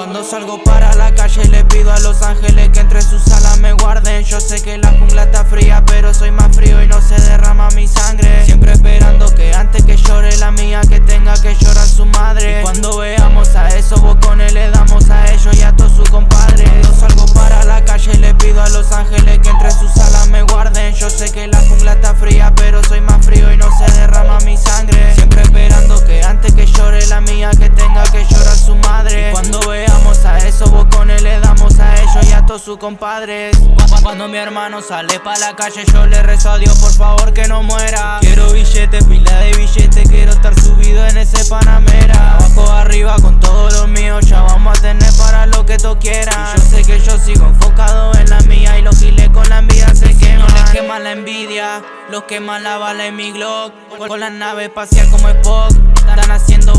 Cuando salgo para la calle le pido a los ángeles que entre sus alas me guarden. Yo sé que la jungla está fría pero soy más frío y no se derrama mi sangre. Siempre esperando que antes que llore compadres. Cuando mi hermano sale pa' la calle yo le rezo a Dios por favor que no muera. Quiero billetes, pila de billetes, quiero estar subido en ese Panamera. Abajo arriba con todo lo mío, ya vamos a tener para lo que tú quieras. Y yo sé que yo sigo enfocado en la mía y los giles con la envidia se queman. No les quema la envidia, los quema la bala en mi Glock. Con la nave espacial como Spock, están haciendo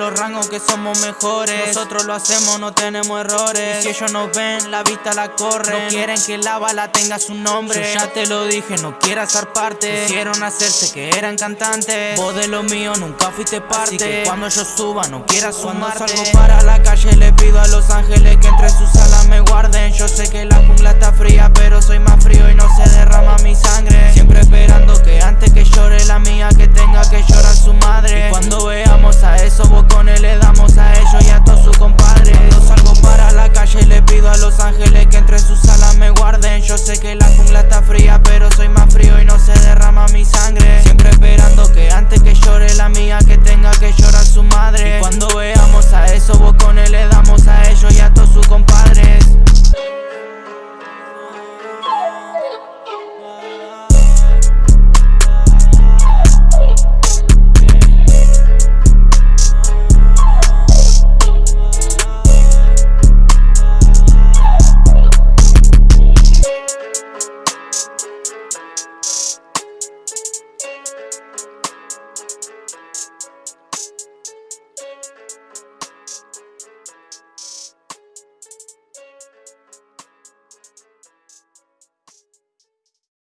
los rangos que somos mejores. Nosotros lo hacemos, no tenemos errores. Y si ellos nos ven, la vista la corren. No quieren que la bala tenga su nombre. Yo ya te lo dije, no quieras ser parte. Quisieron hacerse que eran cantantes. Vos de lo mío nunca fuiste parte. Así que cuando yo suba, no quieras sumarte. Cuando salgo para la calle le pido a los ángeles que entre sus alas me guarden. Yo sé que la jungla está fría, pero soy más frío y no se derrama mi sangre. Siempre esperando que antes que llore la mía que